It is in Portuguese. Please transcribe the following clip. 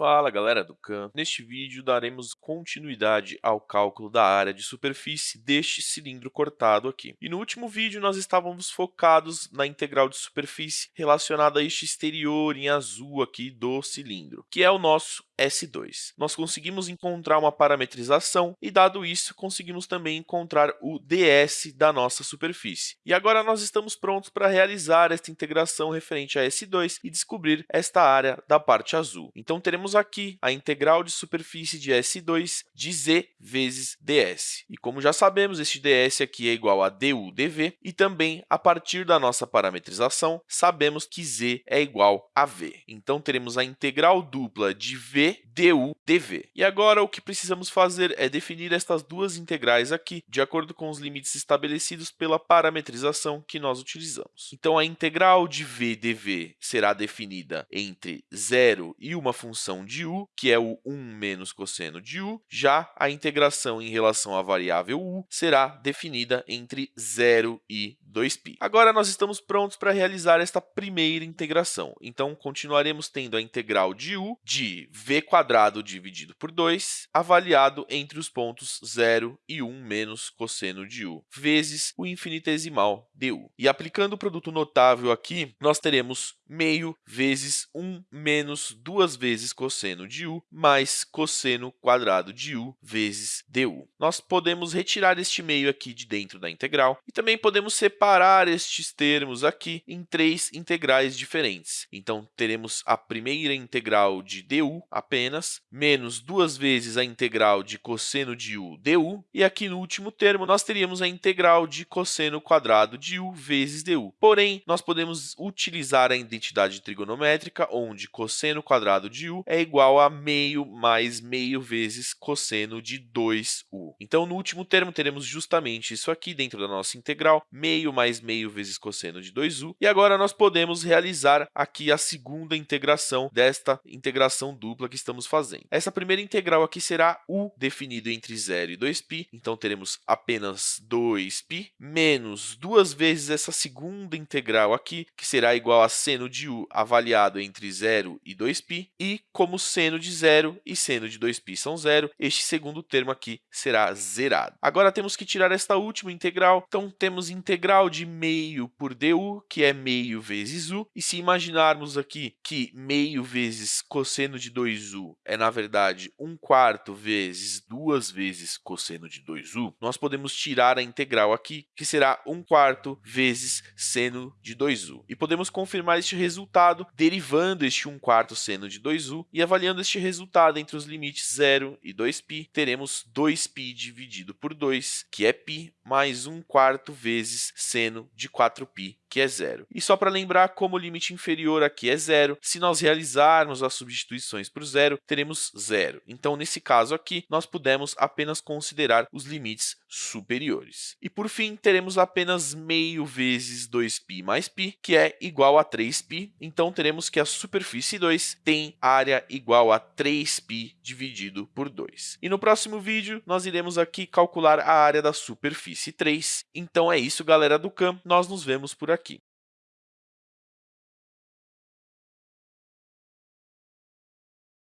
Fala galera do Khan! Neste vídeo daremos continuidade ao cálculo da área de superfície deste cilindro cortado aqui. E no último vídeo nós estávamos focados na integral de superfície relacionada a este exterior em azul aqui do cilindro, que é o nosso S2. Nós conseguimos encontrar uma parametrização e, dado isso, conseguimos também encontrar o ds da nossa superfície. E agora nós estamos prontos para realizar esta integração referente a S2 e descobrir esta área da parte azul. Então, teremos aqui a integral de superfície de S2 de z vezes ds. E como já sabemos, este ds aqui é igual a du dv e também, a partir da nossa parametrização, sabemos que z é igual a v. Então, teremos a integral dupla de v du dv. E agora o que precisamos fazer é definir estas duas integrais aqui de acordo com os limites estabelecidos pela parametrização que nós utilizamos. Então, a integral de v dv será definida entre 0 e uma função de u, que é o 1 menos cosseno de u. Já a integração em relação à variável u será definida entre 0 e 2π. Agora, nós estamos prontos para realizar esta primeira integração. Então, continuaremos tendo a integral de u de v quadrado dividido por 2, avaliado entre os pontos 0 e 1 menos cosseno de u, vezes o infinitesimal du. E aplicando o produto notável aqui, nós teremos meio vezes 1 menos duas vezes cosseno de u, mais cosseno quadrado de u vezes du. Nós podemos retirar este meio aqui de dentro da integral e também podemos separar estes termos aqui em três integrais diferentes. Então, teremos a primeira integral de du, apenas, menos duas vezes a integral de cosseno de u du, e aqui no último termo nós teríamos a integral de cosseno quadrado de u vezes du. Porém, nós podemos utilizar a identidade trigonométrica, onde cosseno quadrado de u é igual a meio mais meio vezes cosseno de 2u. Então, no último termo, teremos justamente isso aqui dentro da nossa integral, meio mais meio vezes cosseno de 2u. E agora nós podemos realizar aqui a segunda integração desta integração dupla que estamos fazendo. Essa primeira integral aqui será u definido entre 0 e 2π, então teremos apenas 2π, menos duas vezes essa segunda integral aqui, que será igual a seno de u avaliado entre 0 e 2π, e como seno de 0 e seno de 2π são zero, este segundo termo aqui será zerado. Agora temos que tirar esta última integral, então temos integral de meio por du, que é meio vezes u, e se imaginarmos aqui que meio vezes cosseno de 2u u é, na verdade, 1 quarto vezes 2 vezes cosseno de 2u, nós podemos tirar a integral aqui, que será 1 quarto vezes seno de 2u. E podemos confirmar este resultado derivando este 1 quarto seno de 2u e avaliando este resultado entre os limites 0 e 2π, teremos 2π dividido por 2, que é π, mais 1 quarto vezes seno de 4π, que é zero. E só para lembrar, como o limite inferior aqui é zero, se nós realizarmos as substituições por zero, teremos zero. Então, nesse caso aqui, nós pudemos apenas considerar os limites superiores. E, por fim, teremos apenas meio vezes 2π mais π, que é igual a 3π. Então, teremos que a superfície 2 tem área igual a 3π dividido por 2. E no próximo vídeo, nós iremos aqui calcular a área da superfície 3. Então, é isso, galera do CAM. Nós nos vemos por aqui aqui.